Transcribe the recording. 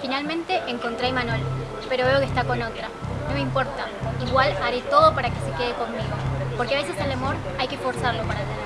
Finalmente encontré a Imanol, pero veo que está con otra. No me importa, igual haré todo para que se quede conmigo, porque a veces el amor hay que forzarlo para tenerlo.